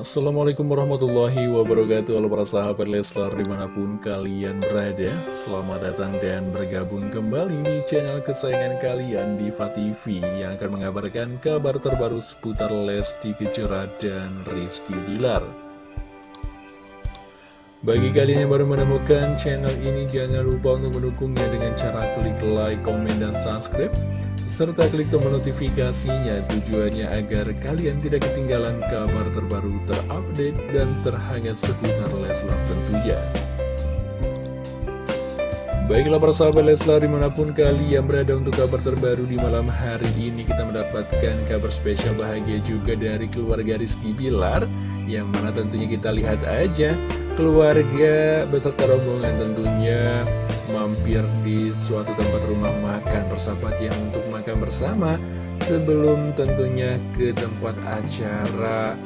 Assalamualaikum warahmatullahi wabarakatuh. Halo para sahabat Leslar di mana pun kalian berada Selamat datang dan bergabung kembali di channel kesayangan kalian Diva TV Yang akan mengabarkan kabar terbaru seputar Lesti Kejora dan Rizky Bilar. Bagi kalian yang baru menemukan channel ini, jangan lupa untuk mendukungnya dengan cara klik like, komen, dan subscribe serta klik tombol notifikasinya tujuannya agar kalian tidak ketinggalan kabar terbaru terupdate dan terhangat seputar Leslar tentunya. Baiklah para sahabat Leslar di mana pun kalian berada untuk kabar terbaru di malam hari ini kita mendapatkan kabar spesial bahagia juga dari keluarga Rizky Bilar yang mana tentunya kita lihat aja keluarga beserta rombongan tentunya mampir di suatu tempat rumah makan bersahabat yang untuk makan bersama. Sebelum tentunya ke tempat acara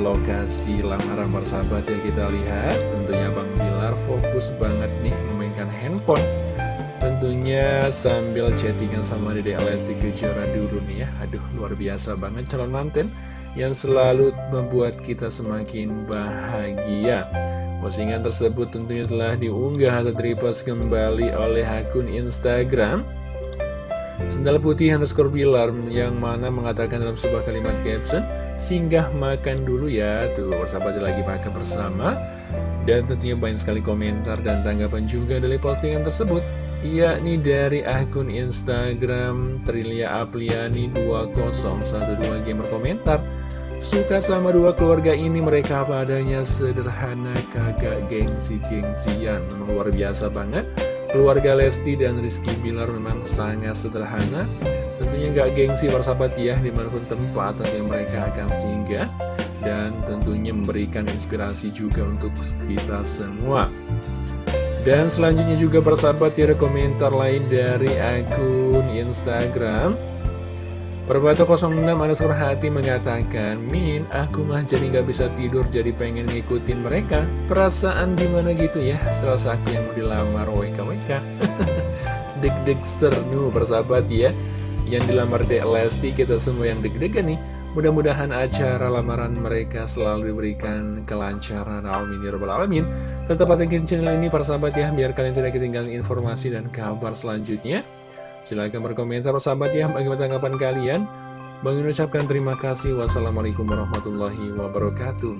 lokasi lamaran bersahabat ya kita lihat. Tentunya Bang Bilar fokus banget nih memainkan handphone. Tentunya sambil chattingan sama Dede Lesti Kejora dulu nih ya aduh luar biasa banget calon manten yang selalu membuat kita semakin bahagia Postingan tersebut tentunya telah diunggah atau repost kembali oleh akun Instagram. Sendal putih underscore bilar yang mana mengatakan dalam sebuah kalimat caption Singgah makan dulu ya Tuh. Bersahabat lagi makan bersama. Dan tentunya banyak sekali komentar dan tanggapan juga dari postingan tersebut yakni dari akun Instagram Trilia Apliani 2012 gamer komentar Suka sama dua keluarga ini mereka apa adanya sederhana kagak gengsi-gengsian. Memang luar biasa banget. Keluarga Lesti dan Rizky Bilar memang sangat sederhana. Tentunya nggak gengsi persahabat ya di mana pun tempat yang mereka akan singgah Dan tentunya memberikan inspirasi juga untuk kita semua. Dan selanjutnya juga persahabat ya komentar lain dari akun Instagram Perbato 06 underscore hati mengatakan Min, aku mah jadi gak bisa tidur jadi pengen ngikutin mereka. Perasaan gimana gitu ya? Serasa aku yang mau dilamar WKWK Deg-degster nu persahabat ya. Yang dilamar Dek Lesti kita semua yang deg-degan nih. Mudah-mudahan acara lamaran mereka selalu diberikan kelancaran. Amin ya Alamin. Tetap pantengin channel ini persahabat ya Biar kalian tidak ketinggalan informasi dan kabar selanjutnya Silahkan berkomentar sahabat ya bagaimana tanggapan kalian. Bang ucapkan terima kasih. Wassalamualaikum warahmatullahi wabarakatuh.